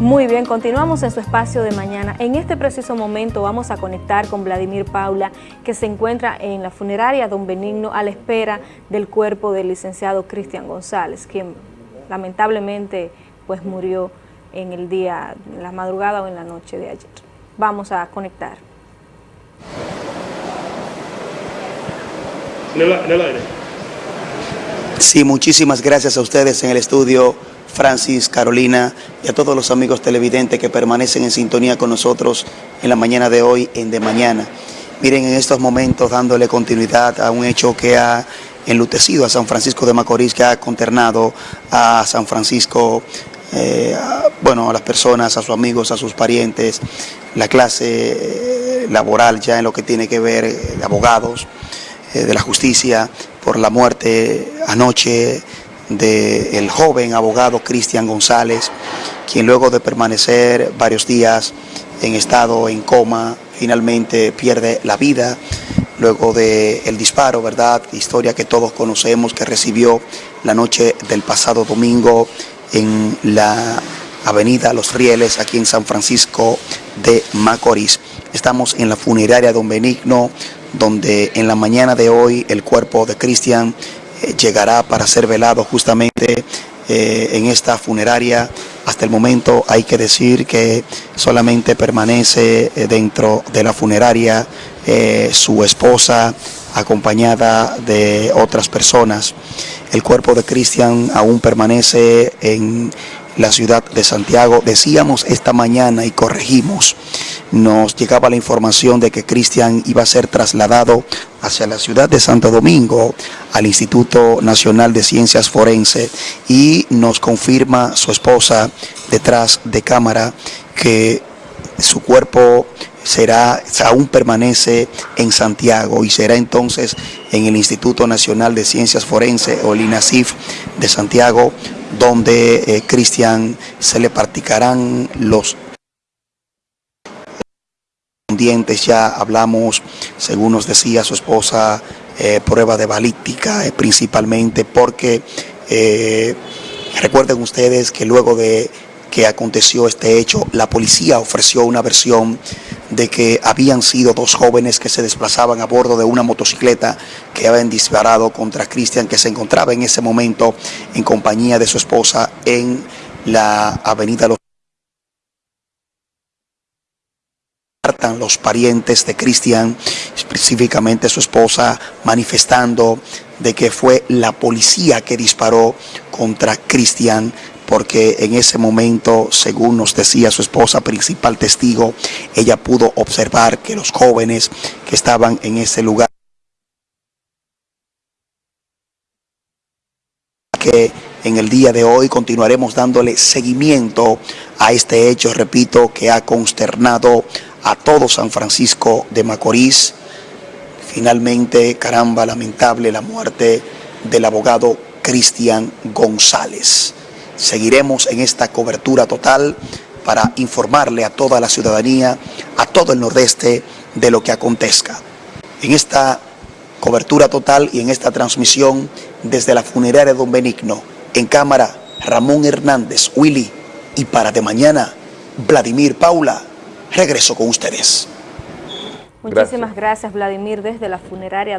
Muy bien, continuamos en su espacio de mañana. En este preciso momento vamos a conectar con Vladimir Paula, que se encuentra en la funeraria Don Benigno a la espera del cuerpo del licenciado Cristian González, quien lamentablemente pues murió en el día, en la madrugada o en la noche de ayer. Vamos a conectar. Sí, muchísimas gracias a ustedes en el estudio Francis, Carolina y a todos los amigos televidentes que permanecen en sintonía con nosotros en la mañana de hoy, en De Mañana. Miren, en estos momentos dándole continuidad a un hecho que ha enlutecido a San Francisco de Macorís, que ha conternado a San Francisco, eh, bueno, a las personas, a sus amigos, a sus parientes, la clase eh, laboral ya en lo que tiene que ver eh, de abogados, de la justicia, por la muerte anoche del joven abogado Cristian González, quien luego de permanecer varios días en estado en coma, finalmente pierde la vida luego del el disparo, ¿verdad? Historia que todos conocemos que recibió la noche del pasado domingo en la avenida Los Rieles, aquí en San Francisco de Macorís. Estamos en la funeraria Don Benigno, donde en la mañana de hoy el cuerpo de Cristian llegará para ser velado justamente eh, en esta funeraria. Hasta el momento hay que decir que solamente permanece eh, dentro de la funeraria su esposa acompañada de otras personas. El cuerpo de Cristian aún permanece en la ciudad de Santiago. Decíamos esta mañana y corregimos, nos llegaba la información de que Cristian iba a ser trasladado hacia la ciudad de Santo Domingo, al Instituto Nacional de Ciencias Forense, y nos confirma su esposa detrás de cámara que su cuerpo será, aún permanece en Santiago y será entonces en el Instituto Nacional de Ciencias Forense o el INACIF de Santiago donde eh, Cristian se le practicarán los dientes ya hablamos, según nos decía su esposa, eh, prueba de balística, eh, principalmente porque recuerden ustedes que luego de que aconteció este hecho, la policía ofreció una versión de que habían sido dos jóvenes que se desplazaban a bordo de una motocicleta que habían disparado contra Cristian, que se encontraba en ese momento en compañía de su esposa en la avenida Los los parientes de Cristian, específicamente su esposa, manifestando de que fue la policía que disparó contra Cristian porque en ese momento, según nos decía su esposa, principal testigo, ella pudo observar que los jóvenes que estaban en ese lugar que en el día de hoy continuaremos dándole seguimiento a este hecho, repito, que ha consternado a todo San Francisco de Macorís. Finalmente, caramba, lamentable la muerte del abogado Cristian González. Seguiremos en esta cobertura total para informarle a toda la ciudadanía, a todo el nordeste, de lo que acontezca. En esta cobertura total y en esta transmisión desde la funeraria Don Benigno, en cámara Ramón Hernández, Willy, y para de mañana, Vladimir Paula, regreso con ustedes. Muchísimas gracias Vladimir desde la funeraria.